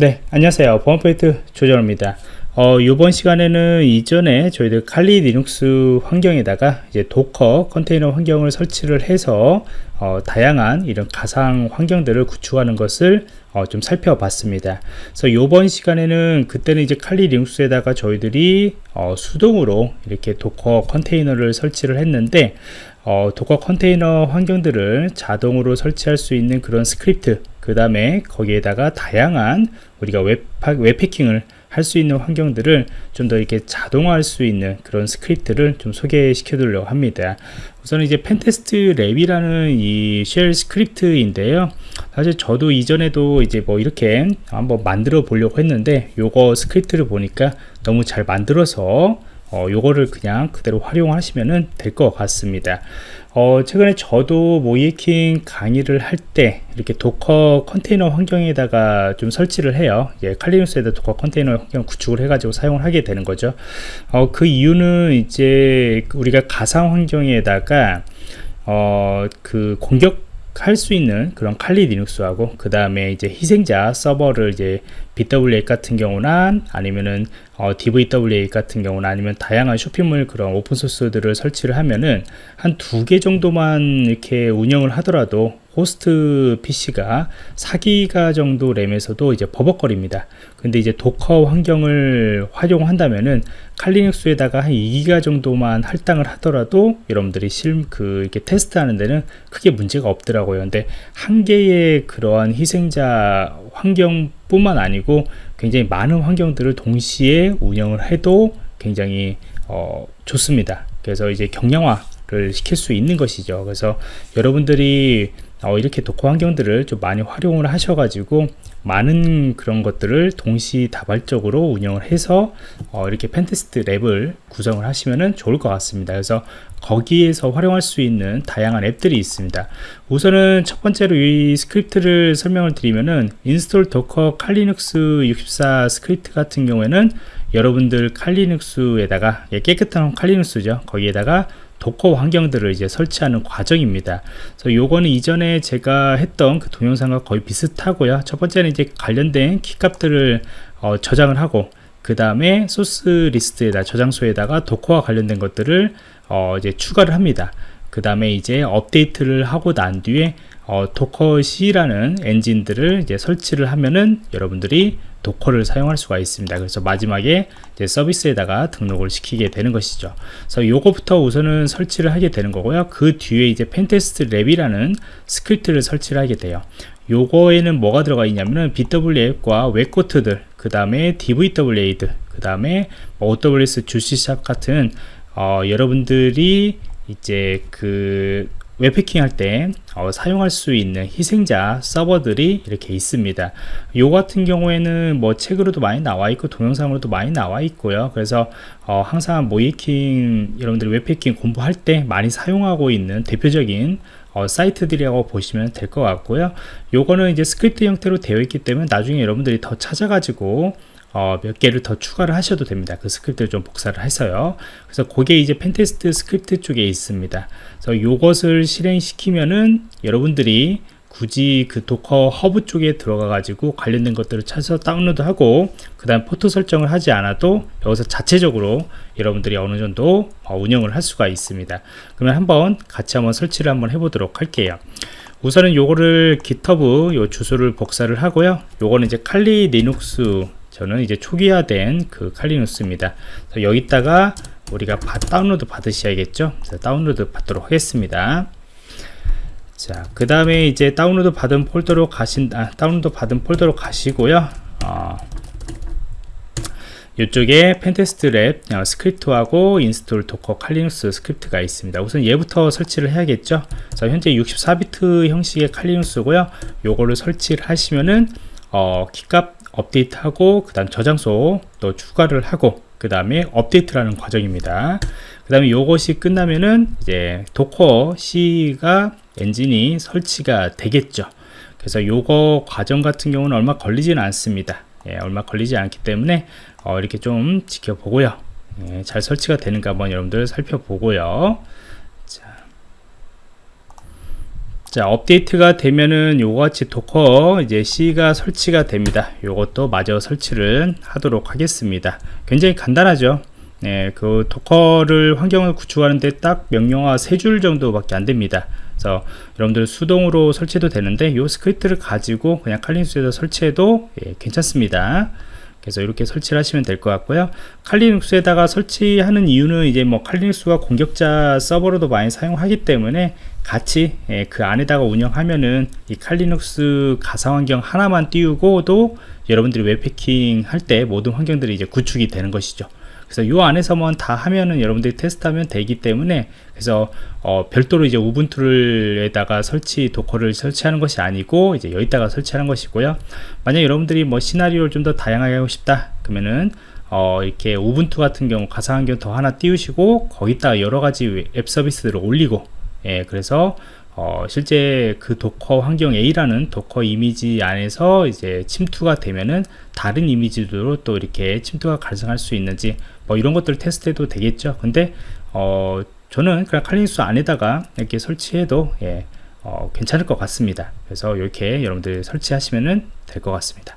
네 안녕하세요 보안프로젝트 조정원입니다 어, 이번 시간에는 이전에 저희들 Kali Linux 환경에다가 이제 Docker 컨테이너 환경을 설치를 해서 어, 다양한 이런 가상 환경들을 구축하는 것을 어, 좀 살펴봤습니다. 그래서 이번 시간에는 그때는 이제 칼리 리눅스에다가 저희들이 어, 수동으로 이렇게 Docker 컨테이너를 설치를 했는데 어, Docker 컨테이너 환경들을 자동으로 설치할 수 있는 그런 스크립트 그 다음에 거기에다가 다양한 우리가 웹, 웹해킹을 할 수 있는 환경들을 좀 더 이렇게 자동화할 수 있는 그런 스크립트를 좀 소개시켜 드리려고 합니다. 우선 이제 pentest lab이라는 이 shell 스크립트인데요. 사실 저도 이전에도 이제 뭐 이렇게 한번 만들어 보려고 했는데 요거 스크립트를 보니까 너무 잘 만들어서 어, 요거를 그냥 그대로 활용하시면 될 것 같습니다. 어, 최근에 저도 모의해킹 강의를 할 때 이렇게 Docker 컨테이너 환경에다가 좀 설치를 해요. 예, 칼리눅스에다 도커 컨테이너 환경 구축을 해 가지고 사용을 하게 되는 거죠. 어, 그 이유는 이제 우리가 가상 환경에다가 어, 그 공격 할 수 있는 그런 칼리 리눅스하고 그 다음에 이제 희생자 서버를 이제 BWA 같은 경우나 아니면은 어, DVWA 같은 경우나 아니면 다양한 쇼핑몰 그런 오픈소스들을 설치를 하면은 한 두 개 정도만 이렇게 운영을 하더라도 호스트 PC가 4기가 정도 램에서도 이제 버벅거립니다. 근데 이제 도커 환경을 활용한다면은 칼리눅스에다가 한 2기가 정도만 할당을 하더라도 여러분들이 실, 그, 이렇게 테스트하는 데는 크게 문제가 없더라고요. 근데 한 개의 그러한 희생자 환경뿐만 아니고 굉장히 많은 환경들을 동시에 운영을 해도 굉장히 어, 좋습니다. 그래서 이제 경량화를 시킬 수 있는 것이죠. 그래서 여러분들이 어, 이렇게 Docker 환경들을 좀 많이 활용을 하셔가지고 많은 그런 것들을 동시다발적으로 운영을 해서 어, 이렇게 pentest lab을 구성을 하시면 좋을 것 같습니다. 그래서 거기에서 활용할 수 있는 다양한 앱들이 있습니다. 우선은 첫 번째로 이 스크립트를 설명을 드리면은 인스톨 도커 칼리눅스 64 스크립트 같은 경우에는 여러분들 칼리눅스에다가 예, 깨끗한 칼리눅스죠. 거기에다가 Docker 환경들을 이제 설치하는 과정입니다. 그래서 요거는 이전에 제가 했던 그 동영상과 거의 비슷하고요. 첫 번째는 이제 관련된 키값들을 어, 저장을 하고 그 다음에 소스 리스트에다 저장소에다가 Docker와 관련된 것들을 어, 이제 추가를 합니다. 그 다음에 이제 업데이트를 하고 난 뒤에 어, Docker CE라는 엔진들을 이제 설치를 하면은 여러분들이 Docker를 사용할 수가 있습니다. 그래서 마지막에 서비스에다가 등록을 시키게 되는 것이죠. 그래서 요거부터 우선은 설치를 하게 되는 거고요. 그 뒤에 이제 pentest lab이라는 스크립트를 설치를 하게 돼요. 요거에는 뭐가 들어가 있냐면은 BWF과 웹코트들, 그 다음에 DVWA들, 그 다음에 OWS 주시샵 같은 어, 여러분들이 이제 그 웹해킹 할때 어, 사용할 수 있는 희생자 서버들이 이렇게 있습니다. 요 같은 경우에는 뭐 책으로도 많이 나와 있고 동영상으로도 많이 나와 있고요. 그래서 어, 항상 모의해킹 여러분들이 웹해킹 공부할 때 많이 사용하고 있는 대표적인 어, 사이트들이라고 보시면 될 것 같고요. 요거는 이제 스크립트 형태로 되어 있기 때문에 나중에 여러분들이 더 찾아가지고 어, 몇 개를 더 추가를 하셔도 됩니다. 그 스크립트를 좀 복사를 해서요. 그래서 그게 이제 pentest 스크립트 쪽에 있습니다. 그래서 이것을 실행시키면은 여러분들이 굳이 그 Docker Hub 쪽에 들어가 가지고 관련된 것들을 찾아서 다운로드 하고 그 다음 포트 설정을 하지 않아도 여기서 자체적으로 여러분들이 어느 정도 어, 운영을 할 수가 있습니다 그러면 한번 같이 한번 설치를 한번 해보도록 할게요 우선은 요거를 GitHub 요 주소를 복사를 하고요 요거는 이제 Kali Linux 저는 이제 초기화된 그 칼리누스입니다. 여기다가 우리가 다운로드 받으셔야겠죠. 다운로드 받도록 하겠습니다. 자, 그 다음에 이제 다운로드 받은 폴더로 가신, 아, 다운로드 받은 폴더로 가시고요. 어, 이쪽에 pentest lab 어, 스크립트하고 인스톨 도커 칼리눅스 스크립트가 있습니다. 우선 얘부터 설치를 해야겠죠. 자, 현재 64비트 형식의 칼리눅스고요. 요거를 설치를 하시면은 어, 키값 업데이트하고 그 다음 저장소 또 추가를 하고 그 다음에 업데이트라는 과정입니다. 그 다음에 이것이 끝나면은 이제 도커 C가 엔진이 설치가 되겠죠. 그래서 요거 과정 같은 경우는 얼마 걸리지는 않습니다. 예, 얼마 걸리지 않기 때문에 어, 이렇게 좀 지켜보고요. 예, 잘 설치가 되는가 한번 여러분들 살펴보고요 자, 자 업데이트가 되면은 요거같이 Docker 이제 CE가 설치가 됩니다. 요것도 마저 설치를 하도록 하겠습니다. 굉장히 간단하죠? 네, 그 Docker를 환경을 구축하는데 딱 명령어 세줄 정도밖에 안 됩니다. 그래서 여러분들 수동으로 설치해도 되는데 요 스크립트를 가지고 그냥 칼리눅스에서 설치해도 예, 괜찮습니다 그래서 이렇게 설치를 하시면 될 것 같고요. 칼리눅스에다가 설치하는 이유는 이제 뭐 칼리눅스가 공격자 서버로도 많이 사용하기 때문에 같이 예, 그 안에다가 운영하면은 이 Kali Linux 가상 환경 하나만 띄우고도 여러분들이 웹해킹 할 때 모든 환경들이 이제 구축이 되는 것이죠 그래서 요 안에서만 다 하면은 여러분들이 테스트하면 되기 때문에 그래서 어, 별도로 이제 Ubuntu를에다가 설치 Docker를 설치하는 것이 아니고 이제 여기다가 설치하는 것이고요. 만약 여러분들이 뭐 시나리오를 좀 더 다양하게 하고 싶다 그러면은 어, 이렇게 Ubuntu 같은 경우 가상환경 더 하나 띄우시고 거기다가 여러 가지 웹 서비스들을 올리고 예, 그래서 어, 실제 그 Docker 환경 A라는 Docker 이미지 안에서 이제 침투가 되면은 다른 이미지로 또 이렇게 침투가 발생할 수 있는지 뭐 이런 것들 테스트해도 되겠죠. 근데 어, 저는 그냥 칼리닉스 안에다가 이렇게 설치해도 예, 어, 괜찮을 것 같습니다. 그래서 이렇게 여러분들 설치하시면 될것 같습니다.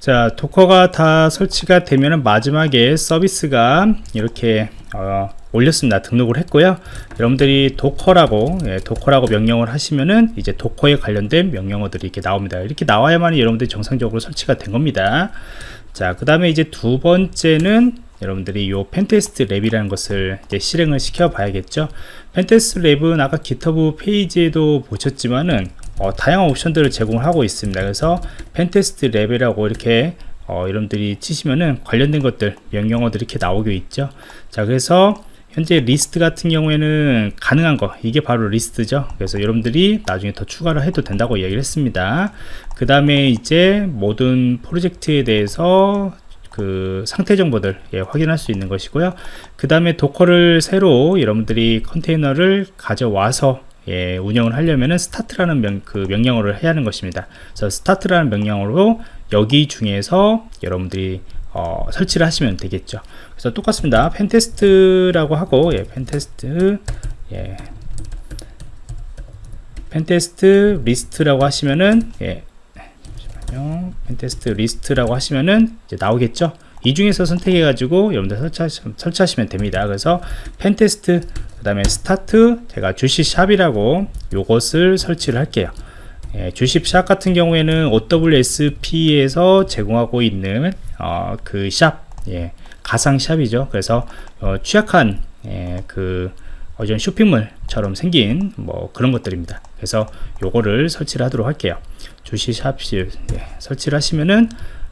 자 도커가 다 설치가 되면 마지막에 서비스가 이렇게 어, 올렸습니다. 등록을 했고요. 여러분들이 도커라고 예, 도커라고 명령을 하시면은 이제 도커에 관련된 명령어들이 이렇게 나옵니다. 이렇게 나와야만 여러분들이 정상적으로 설치가 된 겁니다. 자 그 다음에 이제 두 번째는 여러분들이 요 pentest lab이라는 것을 이제 실행을 시켜 봐야겠죠. pentest lab은 아까 GitHub 페이지에도 보셨지만은 어, 다양한 옵션들을 제공을 하고 있습니다. 그래서 pentest lab이라고 이렇게 어, 여러분들이 치시면은 관련된 것들 명령어들이 이렇게 나오게 있죠. 자 그래서 현재 리스트 같은 경우에는 가능한 거 이게 바로 리스트죠. 그래서 여러분들이 나중에 더 추가를 해도 된다고 이야기를 했습니다. 그 다음에 이제 모든 프로젝트에 대해서 그 상태 정보들 예, 확인할 수 있는 것이고요. 그 다음에 Docker를 새로 여러분들이 컨테이너를 가져와서 예, 운영을 하려면은 start라는 명, 그 명령어를 해야 하는 것입니다. 그래서 start라는 명령어로 여기 중에서 여러분들이 어, 설치를 하시면 되겠죠. 그래서 똑같습니다. pentest라고 하고 예, pentest 예, pentest list라고 하시면은 예, 잠시만요. pentest list라고 하시면은 이제 나오겠죠. 이 중에서 선택해 가지고 여러분들 설치하시, 설치하시면 됩니다 그래서 pentest 그 다음에 start 제가 Juice Shop이라고 요것을 설치를 할게요. 예, Juice Shop 같은 경우에는 OWASP에서 제공하고 있는 어, 그샵 예, 가상 shop이죠. 그래서 어, 취약한 예, 그 어전 쇼핑몰처럼 생긴 뭐 그런 것들입니다. 그래서 요거를 설치를 하도록 할게요. 주시 샵 예, 설치를 하시면은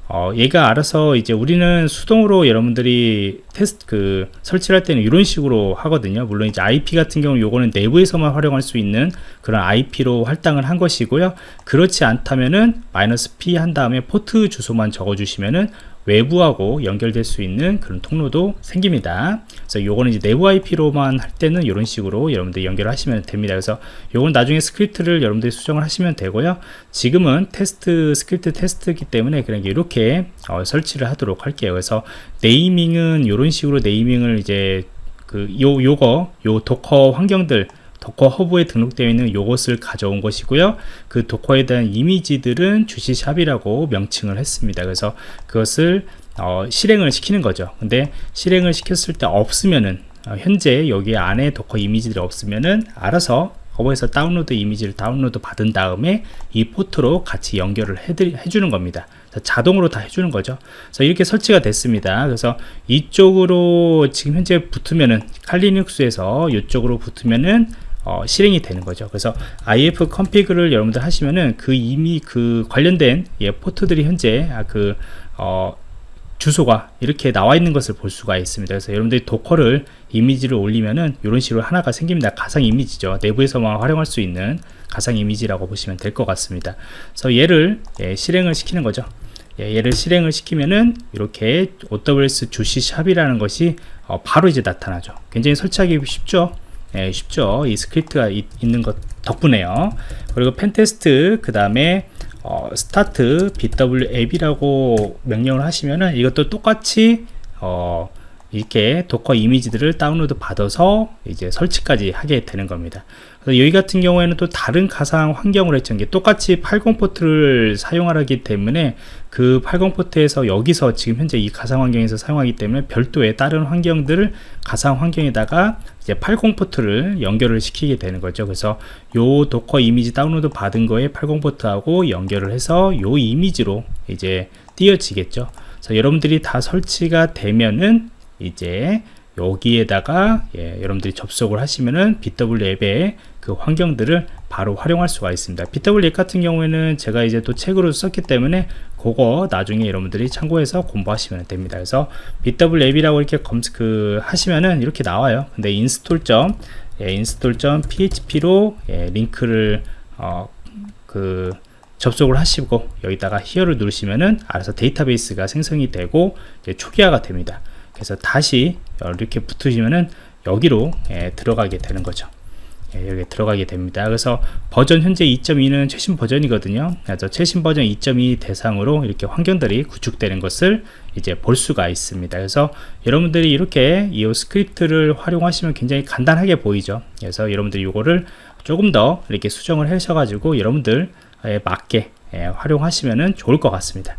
어, 얘가 알아서 이제 우리는 수동으로 여러분들이 테스트 그 설치를 할 때는 이런 식으로 하거든요. 물론 이제 IP 같은 경우는 요거는 내부에서만 활용할 수 있는 그런 IP로 할당을 한 것이고요. 그렇지 않다면은 마이너스 P 한 다음에 포트 주소만 적어 주시면은 외부하고 연결될 수 있는 그런 통로도 생깁니다. 그래서 요거는 이제 내부 IP로만 할 때는 이런 식으로 여러분들 연결하시면 됩니다. 그래서 요건 나중에 스크립트를 여러분들이 수정을 하시면 되고요. 지금은 테스트 스크립트 테스트이기 때문에 그냥 이렇게 어, 설치를 하도록 할게요. 그래서 naming은 이런 식으로 naming을 이제 그 요 요거 요 Docker 환경들 Docker Hub에 등록되어 있는 요것을 가져온 것이고요. 그 Docker에 대한 이미지들은 Juice Shop이라고 명칭을 했습니다. 그래서 그것을 어, 실행을 시키는 거죠. 근데 실행을 시켰을 때 없으면은 어, 현재 여기 안에 Docker 이미지들이 없으면은 알아서 Hub에서 다운로드 이미지를 다운로드 받은 다음에 이 포트로 같이 연결을 해주는 겁니다. 자동으로 다 해주는 거죠. 그래서 이렇게 설치가 됐습니다. 그래서 이쪽으로 지금 현재 붙으면은 칼리눅스에서 이쪽으로 붙으면은 어, 실행이 되는 거죠. 그래서 ifconfig를 여러분들 하시면은 그 이미 그 관련된 예, 포트들이 현재 아, 그 어, 주소가 이렇게 나와 있는 것을 볼 수가 있습니다. 그래서 여러분들이 Docker를 이미지를 올리면은 이런 식으로 하나가 생깁니다. 가상 이미지죠. 내부에서만 활용할 수 있는 가상 이미지라고 보시면 될 것 같습니다. 그래서 얘를 예, 실행을 시키는 거죠. 예, 얘를 실행을 시키면은 이렇게 OWS 주시 샵이라는 것이 어, 바로 이제 나타나죠. 굉장히 설치하기 쉽죠 예, 쉽죠. 이 스크립트가 이, 있는 것 덕분에요. 그리고 pentest 그 다음에 어, start bWAPP이라고 명령을 하시면은 이것도 똑같이 어, 이렇게 Docker 이미지들을 다운로드 받아서 이제 설치까지 하게 되는 겁니다. 여기 같은 경우에는 또 다른 가상 환경을 했던 게 똑같이 80 포트를 사용하기 때문에 그 80 포트에서 여기서 지금 현재 이 가상 환경에서 사용하기 때문에 별도의 다른 환경들을 가상 환경에다가 이제 80 포트를 연결을 시키게 되는 거죠. 그래서 요 Docker 이미지 다운로드 받은 거에 80 포트하고 연결을 해서 요 이미지로 이제 띄어지겠죠. 그래서 여러분들이 다 설치가 되면은 이제 여기에다가 예, 여러분들이 접속을 하시면은 bWAPP의 그 환경들을 바로 활용할 수가 있습니다. bWAPP 같은 경우에는 제가 이제 또 책으로 썼기 때문에 그거 나중에 여러분들이 참고해서 공부하시면 됩니다. 그래서 bWAPP이라고 이렇게 검색 그 하시면은 이렇게 나와요. 근데 install 점 예, install 점 php로 예, 링크를 어, 그 접속을 하시고 여기다가 here를 누르시면은 알아서 데이터베이스가 생성이 되고 초기화가 됩니다. 그래서 다시 이렇게 붙으시면은 여기로 예, 들어가게 되는 거죠. 예, 여기 들어가게 됩니다. 그래서 버전 현재 2.2는 최신 버전이거든요. 그래서 최신 버전 2.2 대상으로 이렇게 환경들이 구축되는 것을 이제 볼 수가 있습니다. 그래서 여러분들이 이렇게 이 스크립트를 활용하시면 굉장히 간단하게 보이죠. 그래서 여러분들이 이거를 조금 더 이렇게 수정을 하셔가지고 여러분들 에 맞게 예, 활용하시면 좋을 것 같습니다.